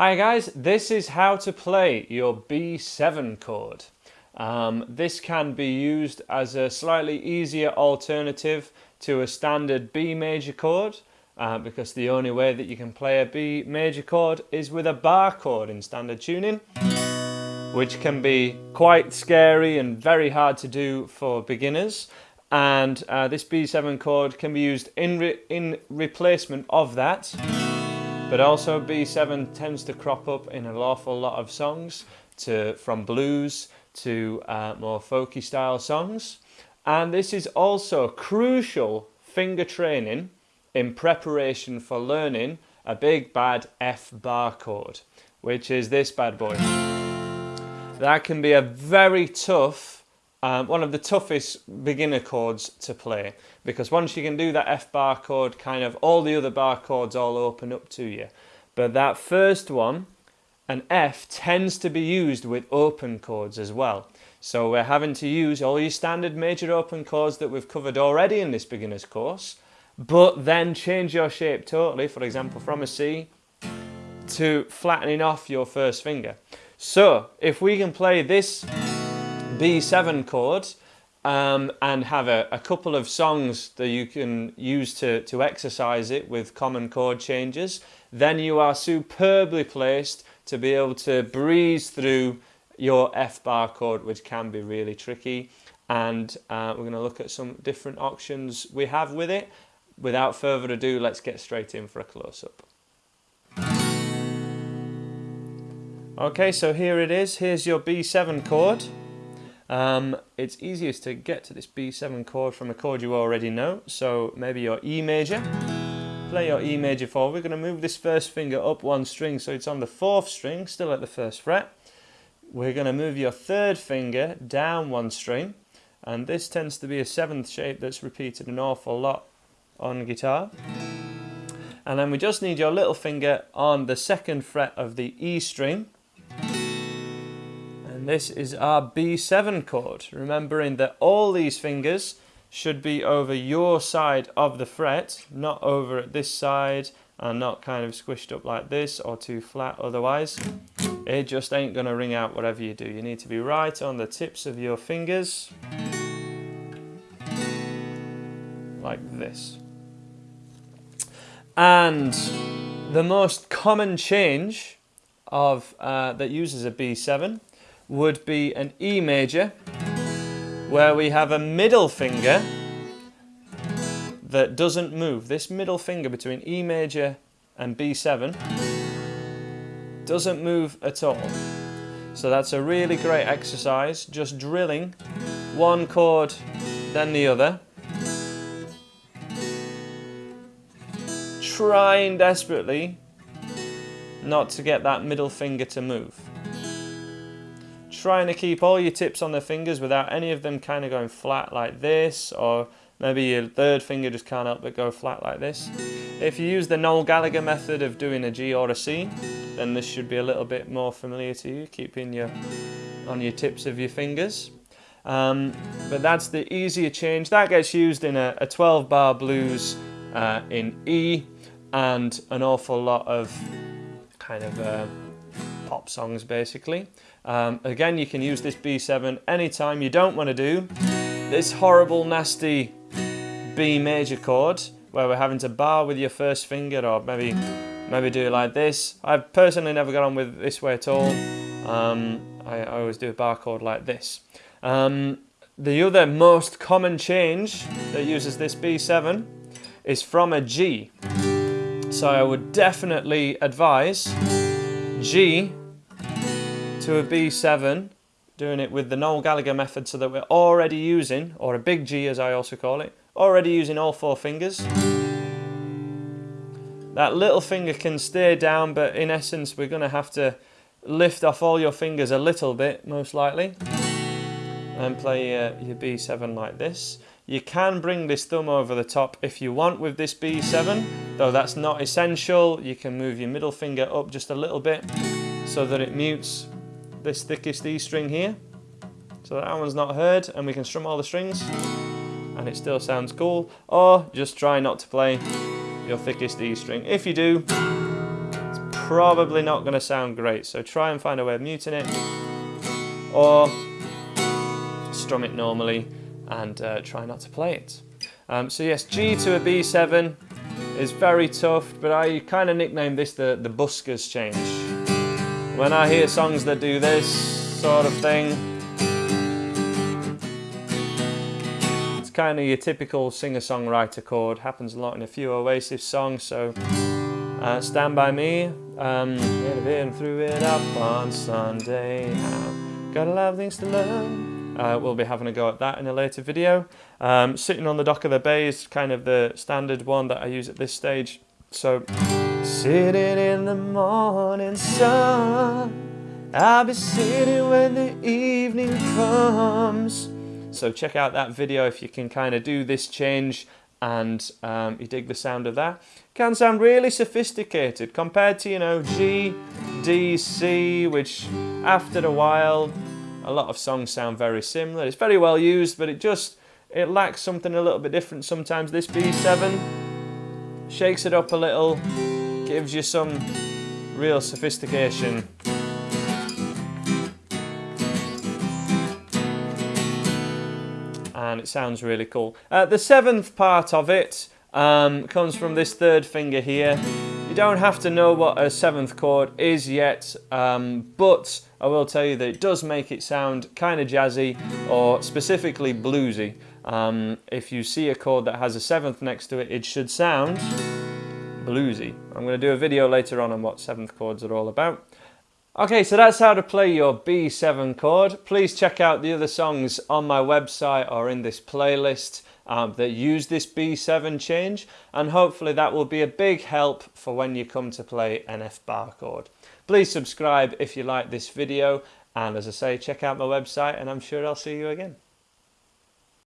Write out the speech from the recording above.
Hi guys, this is how to play your B7 chord. Um, this can be used as a slightly easier alternative to a standard B major chord uh, because the only way that you can play a B major chord is with a bar chord in standard tuning which can be quite scary and very hard to do for beginners. And uh, this B7 chord can be used in, re in replacement of that but also B7 tends to crop up in an awful lot of songs, to from blues to uh, more folky style songs. And this is also crucial finger training in preparation for learning a big bad F bar chord, which is this bad boy. That can be a very tough um, one of the toughest beginner chords to play because once you can do that F bar chord, kind of all the other bar chords all open up to you. But that first one, an F, tends to be used with open chords as well. So we're having to use all your standard major open chords that we've covered already in this beginner's course, but then change your shape totally, for example, from a C to flattening off your first finger. So if we can play this B7 chord um, and have a, a, couple of songs that you can use to, to exercise it with common chord changes, then you are superbly placed to be able to breeze through your F bar chord, which can be really tricky. And uh, we're going to look at some different options we have with it. Without further ado, let's get straight in for a close-up. Okay, so here it is. Here's your B7 chord. Um, it's easiest to get to this B7 chord from a chord you already know, so maybe your E major. Play your E major forward. We're going to move this first finger up one string so it's on the fourth string, still at the first fret. We're going to move your third finger down one string, and this tends to be a seventh shape that's repeated an awful lot on guitar. And then we just need your little finger on the second fret of the E string, this is our B7 chord, remembering that all these fingers should be over your side of the fret, not over at this side and not kind of squished up like this or too flat otherwise. It just ain't going to ring out whatever you do. You need to be right on the tips of your fingers. Like this. And the most common change of uh, that uses a B7 would be an E major where we have a middle finger that doesn't move. This middle finger between E major and B7 doesn't move at all. So that's a really great exercise, just drilling one chord then the other. Trying desperately not to get that middle finger to move trying to keep all your tips on the fingers without any of them kind of going flat like this or maybe your third finger just can't help but go flat like this. If you use the Noel Gallagher method of doing a G or a C then this should be a little bit more familiar to you, keeping your on your tips of your fingers. Um, but that's the easier change. That gets used in a, a 12 bar blues uh, in E and an awful lot of kind of uh, pop songs basically. Um, again, you can use this B7 anytime you don't want to do this horrible, nasty B major chord where we're having to bar with your first finger or maybe maybe do it like this. I've personally never got on with this way at all. Um, I, I, always do a bar chord like this. Um, the other most common change that uses this B7 is from a G. So I would definitely advise G to a B7, doing it with the Noel Gallagher method so that we're already using, or a big G as I also call it, already using all four fingers. That little finger can stay down, but in essence we're going to have to lift off all your fingers a little bit, most likely, and play uh, your B7 like this. You can bring this thumb over the top if you want with this B7, though that's not essential. You can move your middle finger up just a little bit so that it mutes this thickest E string here. So that one's not heard and we can strum all the strings and it still sounds cool. Or just try not to play your thickest E string. If you do, it's probably not going to sound great. So try and find a way of muting it or strum it normally and uh, try not to play it. Um, so yes, G to a B7 is very tough, but I kind of nicknamed this the, the buskers change. When I hear songs that do this sort of thing, it's kind of your typical singer-songwriter chord. Happens a lot in a few Oasis songs, so uh, Stand By Me, um, been through it up on Sunday. Got a lot of things to learn. Uh, we'll be having a go at that in a later video. Um, sitting on the dock of the bay is kind of the standard one that I use at this stage. So, sitting in the morning sun, I'll be sitting when the evening comes. So check out that video if you can kind of do this change and um, you dig the sound of that. Can sound really sophisticated compared to, you know, G, D, C, which after a while, a lot of songs sound very similar. It's very well used, but it just, it lacks something a little bit different sometimes. This B7 shakes it up a little, gives you some real sophistication. And it sounds really cool. Uh, the seventh part of it um, comes from this third finger here. You don't have to know what a seventh chord is yet, um, but I will tell you that it does make it sound kind of jazzy or specifically bluesy. Um, if you see a chord that has a seventh next to it, it should sound bluesy. I'm going to do a video later on on what seventh chords are all about. Okay, so that's how to play your B7 chord. Please check out the other songs on my website or in this playlist um, that use this B7 change and hopefully that will be a big help for when you come to play an F bar chord. Please subscribe if you like this video and as I say check out my website and I'm sure I'll see you again.